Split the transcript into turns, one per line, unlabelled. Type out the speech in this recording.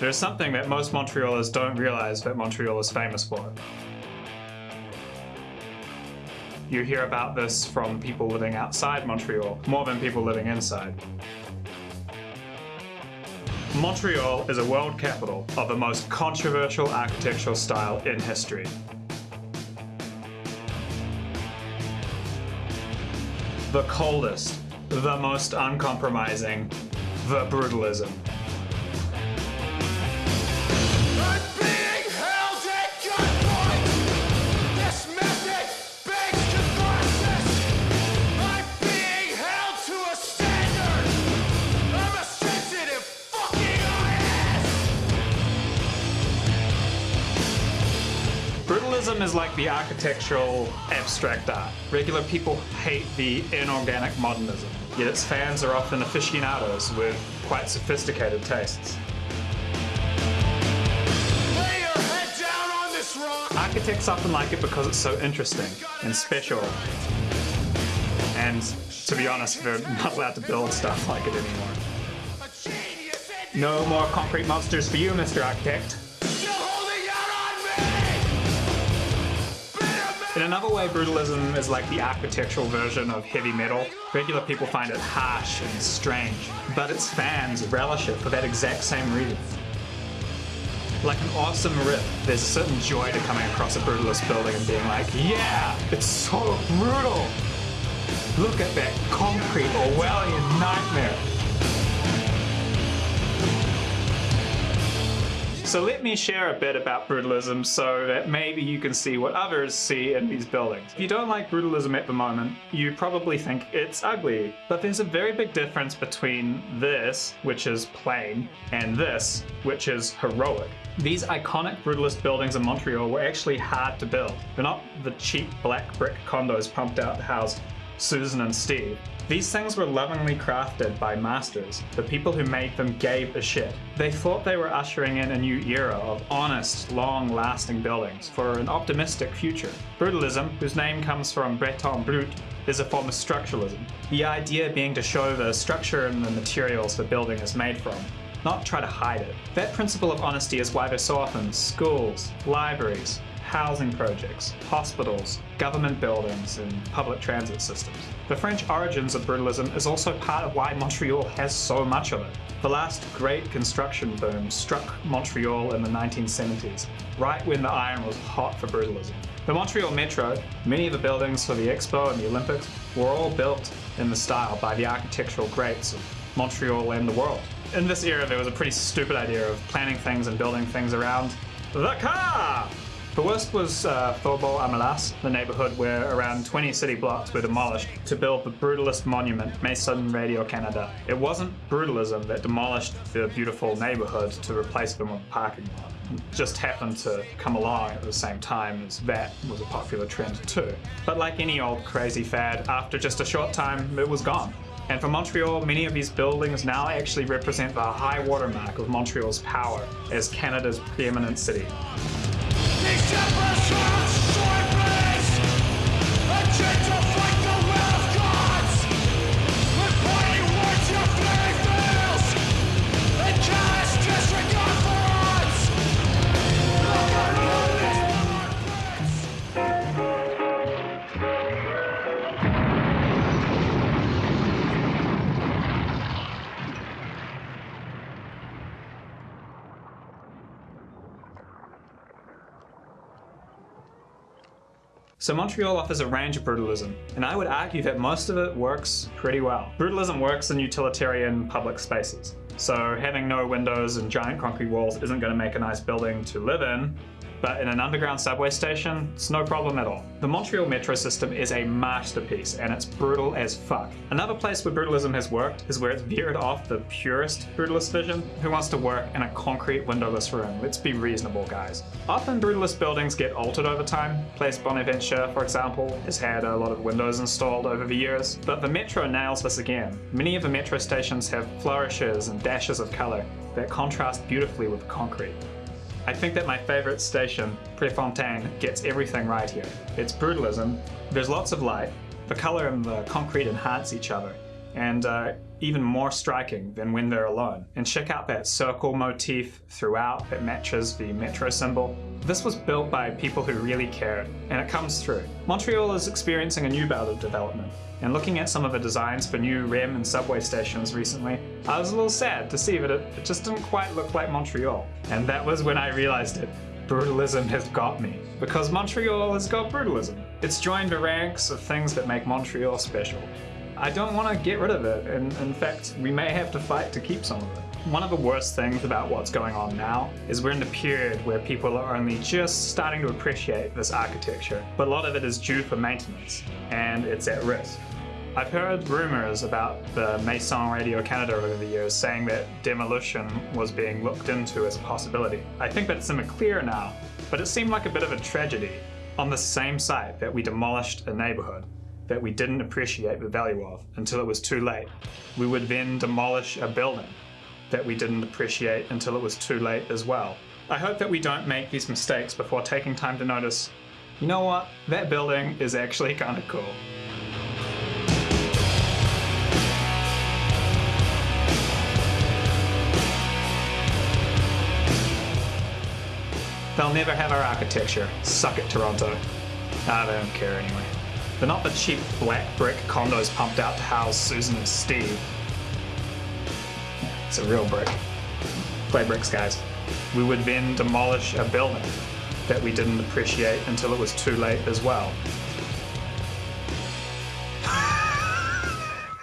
There's something that most Montrealers don't realize that Montreal is famous for. You hear about this from people living outside Montreal more than people living inside. Montreal is a world capital of the most controversial architectural style in history. The coldest, the most uncompromising, the brutalism. Brutalism is like the architectural abstract art. Regular people hate the inorganic modernism, yet its fans are often aficionados with quite sophisticated tastes.
Lay your head down on this rock.
Architects often like it because it's so interesting and special. And to be honest, they're not allowed to build stuff like it anymore.
A genius and
No more concrete monsters for you, Mr. Architect. In another way, brutalism is like the architectural version of heavy metal. Regular people find it harsh and strange, but its fans relish it for that exact same reason. Like an awesome riff, there's a certain joy to coming across a brutalist building and being like, yeah, it's so brutal! Look at that concrete Orwellian nightmare! So let me share a bit about brutalism so that maybe you can see what others see in these buildings. If you don't like brutalism at the moment, you probably think it's ugly. But there's a very big difference between this, which is plain, and this, which is heroic. These iconic brutalist buildings in Montreal were actually hard to build. They're not the cheap black brick condos pumped out to house Susan and Steve. These things were lovingly crafted by masters. The people who made them gave a shit. They thought they were ushering in a new era of honest, long-lasting buildings for an optimistic future. Brutalism, whose name comes from béton brut, is a form of structuralism. The idea being to show the structure and the materials the building is made from, not try to hide it. That principle of honesty is why there's so often schools, libraries, housing projects, hospitals, government buildings, and public transit systems. The French origins of brutalism is also part of why Montreal has so much of it. The last great construction boom struck Montreal in the 1970s, right when the iron was hot for brutalism. The Montreal Metro, many of the buildings for the Expo and the Olympics, were all built in the style by the architectural greats of Montreal and the world. In this era, there was a pretty stupid idea of planning things and building things around the car! The worst was uh, Faubourg à m'lasse, the neighborhood where around 20 city blocks were demolished to build the brutalist monument Maison Radio Canada. It wasn't brutalism that demolished the beautiful neighborhood to replace them with a parking lot. It just happened to come along at the same time as that was a popular trend too. But like any old crazy fad, after just a short time, it was gone. And for Montreal, many of these buildings now actually represent the high watermark of Montreal's power as Canada's preeminent city.
These shepherds are
So Montreal offers a range of brutalism, and I would argue that most of it works pretty well. Brutalism works in utilitarian public spaces. So having no windows and giant concrete walls isn't going to make a nice building to live in, but in an underground subway station, it's no problem at all. The Montreal metro system is a masterpiece, and it's brutal as fuck. Another place where brutalism has worked is where it's veered off the purest brutalist vision. Who wants to work in a concrete windowless room? Let's be reasonable, guys. Often brutalist buildings get altered over time. Place Bonaventure, for example, has had a lot of windows installed over the years, but the metro nails this again. Many of the metro stations have flourishes and dashes of color that contrast beautifully with concrete. I think that my favorite station, Prefontaine, gets everything right here. It's brutalism, there's lots of light, the color and the concrete enhance each other, and uh, even more striking than when they're alone. And check out that circle motif throughout that matches the metro symbol. This was built by people who really cared, and it comes through. Montreal is experiencing a new bout of development, and looking at some of the designs for new REM and subway stations recently, I was a little sad to see that it, it just didn't quite look like Montreal. And that was when I realized it. Brutalism has got me. Because Montreal has got brutalism. It's joined the ranks of things that make Montreal special. I don't want to get rid of it, and in fact, we may have to fight to keep some of it. One of the worst things about what's going on now is we're in a period where people are only just starting to appreciate this architecture, but a lot of it is due for maintenance, and it's at risk. I've heard rumors about the Maison Radio Canada over the years saying that demolition was being looked into as a possibility. I think that's somewhat clear now, but it seemed like a bit of a tragedy on the same site that we demolished a neighborhood that we didn't appreciate the value of until it was too late. We would then demolish a building that we didn't appreciate until it was too late as well. I hope that we don't make these mistakes before taking time to notice, you know what, that building is actually kind of cool. They'll never have our architecture. Suck it, Toronto. They don't care anyway. They're not the cheap black brick condos pumped out to house Susan and Steve. It's a real brick. Play bricks, guys. We would then demolish a building that we didn't appreciate until it was too late as well.